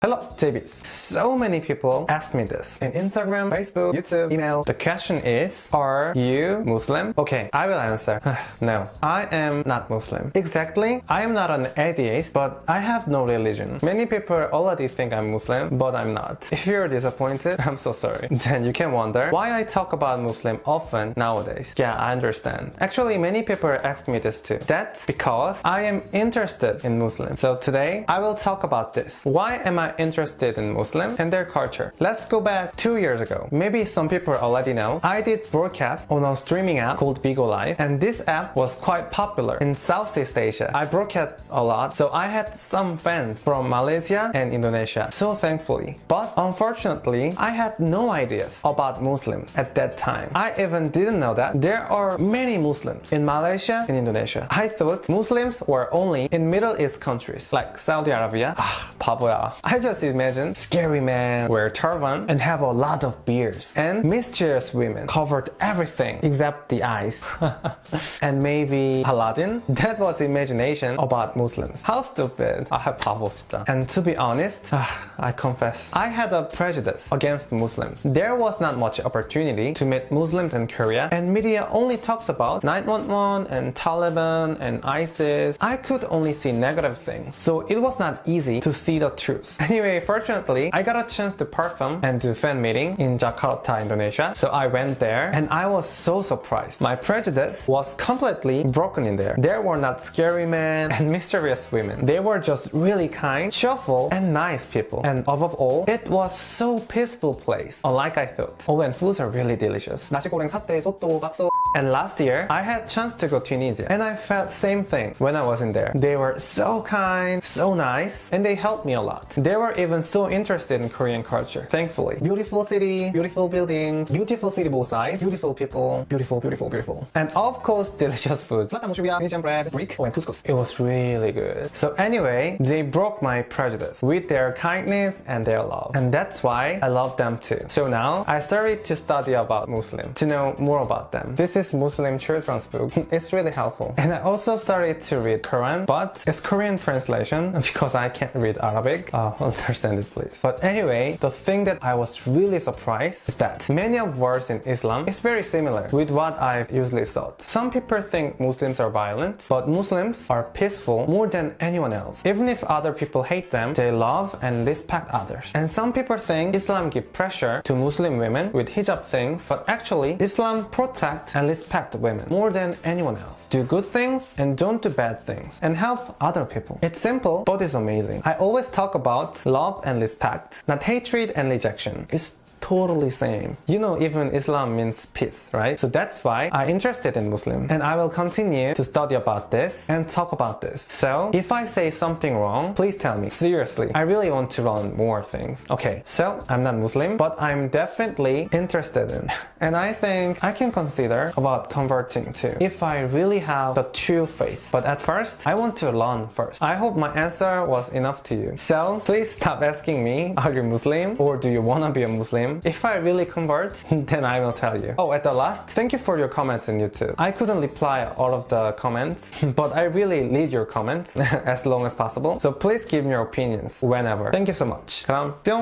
Hello, JBs. So many people ask me this in Instagram, Facebook, YouTube, email. The question is, are you Muslim? Okay, I will answer. no, I am not Muslim. Exactly, I am not an atheist, but I have no religion. Many people already think I'm Muslim, but I'm not. If you're disappointed, I'm so sorry. Then you can wonder why I talk about Muslim often nowadays. Yeah, I understand. Actually, many people ask me this too. That's because I am interested in Muslim. So today, I will talk about this. Why am I not interested in Muslim and their culture. Let's go back two years ago. Maybe some people already know. I did broadcast on a streaming app called Bigo Live and this app was quite popular in Southeast Asia. I broadcast a lot so I had some fans from Malaysia and Indonesia. So thankfully. But unfortunately, I had no ideas about Muslims at that time. I even didn't know that there are many Muslims in Malaysia and Indonesia. I thought Muslims were only in Middle East countries like Saudi Arabia, ah, Papua. I I just imagine scary men wear turban and have a lot of beards and mysterious women covered everything except the eyes. and maybe Aladdin? That was imagination about Muslims. How stupid. 아 바보 진짜. And to be honest, I confess, I had a prejudice against Muslims. There was not much opportunity to meet Muslims in Korea and media only talks about 911 and Taliban and ISIS. I could only see negative things. So it was not easy to see the truth. Anyway, fortunately, I got a chance to perform and do fan meeting in Jakarta, Indonesia. So I went there and I was so surprised. My prejudice was completely broken in there. There were not scary men and mysterious women. They were just really kind, cheerful, and nice people. And above all, it was so peaceful place, unlike I thought. Oh, and foods are really delicious. 나시고랭, 사태, 소또, bakso. and last year, I had chance to go to Tunisia and I felt same things when I was in there. They were so kind, so nice, and they helped me a lot. They were even so interested in Korean culture, thankfully. Beautiful city, beautiful buildings, beautiful city both sides, beautiful people, beautiful, beautiful, beautiful. And of course, delicious food. Slata mechouia, Indonesian bread, brik, and couscous. It was really good. So anyway, they broke my prejudice with their kindness and their love. And that's why I love them too. So now, I started to study about Muslim, to know more about them. This is Muslim children's book. It's really helpful. And I also started to read Quran, but it's Korean translation because I can't read Arabic. Uh, understand it please. But anyway, the thing that I was really surprised is that many of words in Islam is very similar with what I've usually thought. Some people think Muslims are violent, but Muslims are peaceful more than anyone else. Even if other people hate them, they love and respect others. And some people think Islam give pressure to Muslim women with hijab things, but actually Islam protect and respect women more than anyone else. Do good things and don't do bad things and help other people. It's simple, but it's amazing. I always talk about love and respect, not hatred and rejection. It's totally same. You know even Islam means peace, right? So that's why I'm interested in Muslim and I will continue to study about this and talk about this. So if I say something wrong, please tell me. Seriously, I really want to learn more things. Okay, so I'm not Muslim, but I'm definitely interested in. And I think I can consider about converting too, if I really have the true faith. But at first, I want to learn first. I hope my answer was enough to you. So please stop asking me, are you Muslim or do you wanna be a Muslim? If I really convert, then I will tell you. Oh, at the last, thank you for your comments in YouTube. I couldn't reply all of the comments, but I really read your comments as long as possible. So please give me your opinions whenever. Thank you so much. 그럼 뿅!